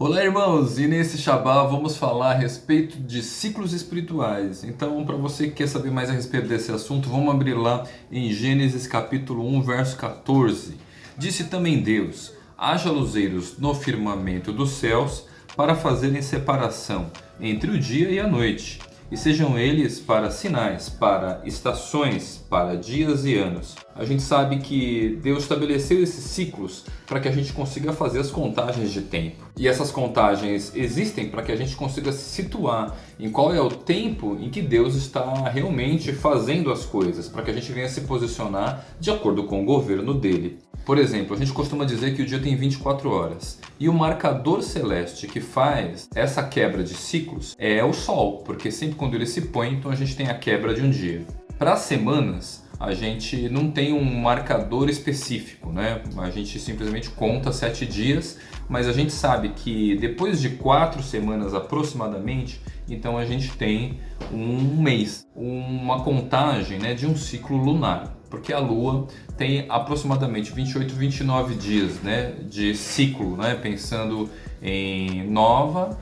Olá irmãos, e nesse Shabá vamos falar a respeito de ciclos espirituais. Então, para você que quer saber mais a respeito desse assunto, vamos abrir lá em Gênesis capítulo 1, verso 14. Disse também Deus, haja luzeiros no firmamento dos céus para fazerem separação entre o dia e a noite, e sejam eles para sinais, para estações, para dias e anos. A gente sabe que Deus estabeleceu esses ciclos para que a gente consiga fazer as contagens de tempo. E essas contagens existem para que a gente consiga se situar em qual é o tempo em que Deus está realmente fazendo as coisas, para que a gente venha se posicionar de acordo com o governo dele. Por exemplo, a gente costuma dizer que o dia tem 24 horas. E o marcador celeste que faz essa quebra de ciclos é o Sol, porque sempre quando ele se põe, então a gente tem a quebra de um dia. Para as semanas, a gente não tem um marcador específico, né? A gente simplesmente conta sete dias, mas a gente sabe que depois de quatro semanas aproximadamente, então a gente tem um mês, uma contagem né, de um ciclo lunar porque a Lua tem aproximadamente 28, 29 dias né, de ciclo, né, pensando em nova,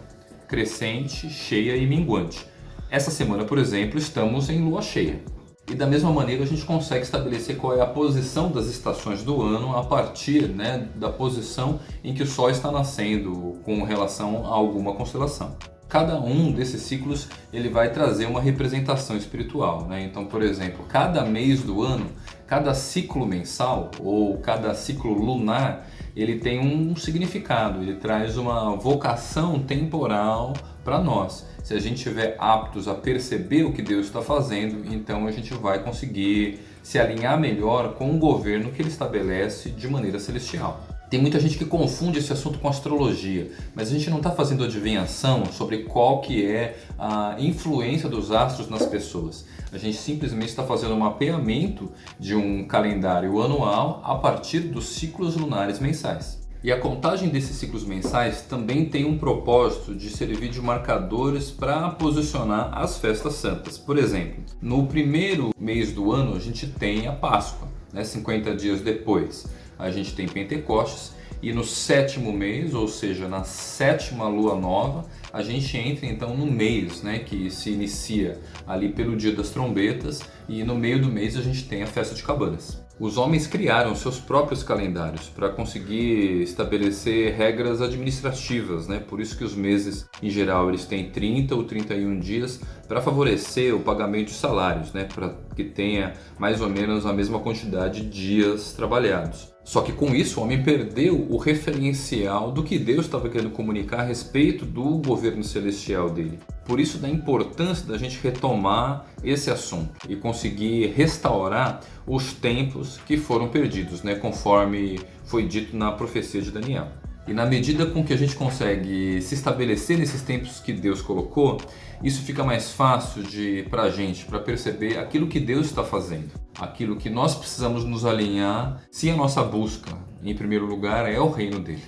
crescente, cheia e minguante. Essa semana, por exemplo, estamos em Lua cheia. E da mesma maneira a gente consegue estabelecer qual é a posição das estações do ano a partir né, da posição em que o Sol está nascendo com relação a alguma constelação. Cada um desses ciclos ele vai trazer uma representação espiritual. Né? Então, por exemplo, cada mês do ano, cada ciclo mensal ou cada ciclo lunar, ele tem um significado, ele traz uma vocação temporal para nós. Se a gente estiver aptos a perceber o que Deus está fazendo, então a gente vai conseguir se alinhar melhor com o governo que ele estabelece de maneira celestial. Tem muita gente que confunde esse assunto com astrologia, mas a gente não está fazendo adivinhação sobre qual que é a influência dos astros nas pessoas. A gente simplesmente está fazendo um mapeamento de um calendário anual a partir dos ciclos lunares mensais. E a contagem desses ciclos mensais também tem um propósito de servir de marcadores para posicionar as festas santas. Por exemplo, no primeiro mês do ano a gente tem a Páscoa, né, 50 dias depois a gente tem Pentecostes e no sétimo mês, ou seja, na sétima lua nova, a gente entra então no mês, né, que se inicia ali pelo dia das trombetas e no meio do mês a gente tem a festa de cabanas. Os homens criaram seus próprios calendários para conseguir estabelecer regras administrativas, né? por isso que os meses em geral eles têm 30 ou 31 dias para favorecer o pagamento de salários, né? para que tenha mais ou menos a mesma quantidade de dias trabalhados. Só que com isso o homem perdeu o referencial do que Deus estava querendo comunicar a respeito do governo celestial dele. Por isso da importância da gente retomar esse assunto e conseguir restaurar os tempos que foram perdidos, né, conforme foi dito na profecia de Daniel. E na medida com que a gente consegue se estabelecer nesses tempos que Deus colocou, isso fica mais fácil para a gente, para perceber aquilo que Deus está fazendo. Aquilo que nós precisamos nos alinhar se a nossa busca, em primeiro lugar, é o reino dele.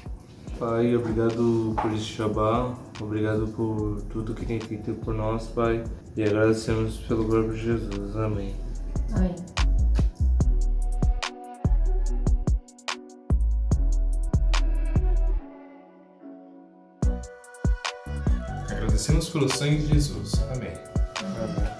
Pai, obrigado por este Shabá, obrigado por tudo que tem feito por nós, Pai, e agradecemos pelo próprio Jesus. Amém. Amém. Agradecemos pelo sangue de Jesus. Amém. Amém.